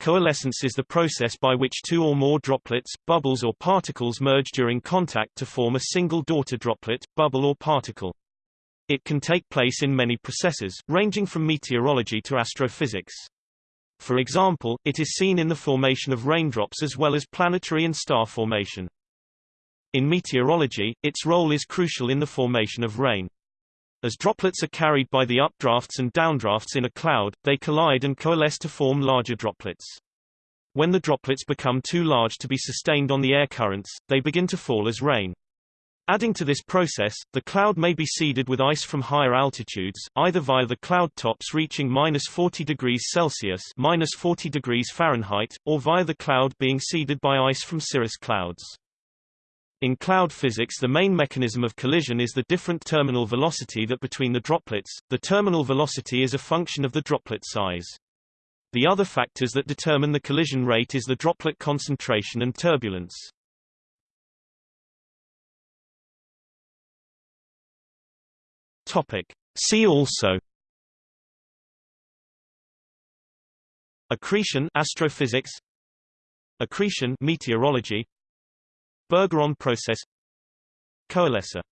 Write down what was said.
Coalescence is the process by which two or more droplets, bubbles or particles merge during contact to form a single daughter droplet, bubble or particle. It can take place in many processes, ranging from meteorology to astrophysics. For example, it is seen in the formation of raindrops as well as planetary and star formation. In meteorology, its role is crucial in the formation of rain. As droplets are carried by the updrafts and downdrafts in a cloud, they collide and coalesce to form larger droplets. When the droplets become too large to be sustained on the air currents, they begin to fall as rain. Adding to this process, the cloud may be seeded with ice from higher altitudes, either via the cloud tops reaching minus 40 degrees Celsius minus 40 degrees Fahrenheit, or via the cloud being seeded by ice from cirrus clouds. In cloud physics the main mechanism of collision is the different terminal velocity that between the droplets, the terminal velocity is a function of the droplet size. The other factors that determine the collision rate is the droplet concentration and turbulence. Topic. See also Accretion astrophysics Accretion meteorology Bergeron process. Coalescer